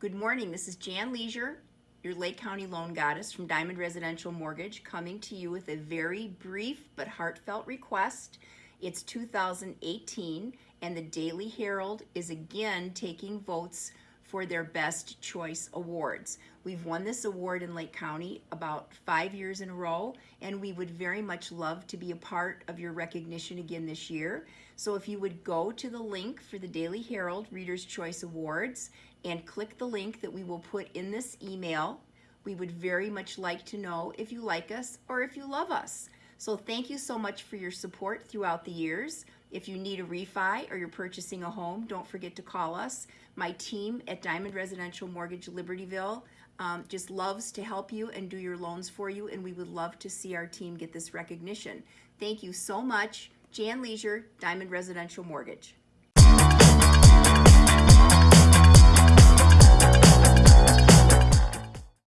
Good morning, this is Jan Leisure, your Lake County loan goddess from Diamond Residential Mortgage, coming to you with a very brief but heartfelt request. It's 2018 and the Daily Herald is again taking votes for their Best Choice Awards. We've won this award in Lake County about five years in a row, and we would very much love to be a part of your recognition again this year. So if you would go to the link for the Daily Herald Reader's Choice Awards and click the link that we will put in this email, we would very much like to know if you like us or if you love us. So thank you so much for your support throughout the years. If you need a refi or you're purchasing a home, don't forget to call us. My team at Diamond Residential Mortgage Libertyville um, just loves to help you and do your loans for you, and we would love to see our team get this recognition. Thank you so much. Jan Leisure, Diamond Residential Mortgage.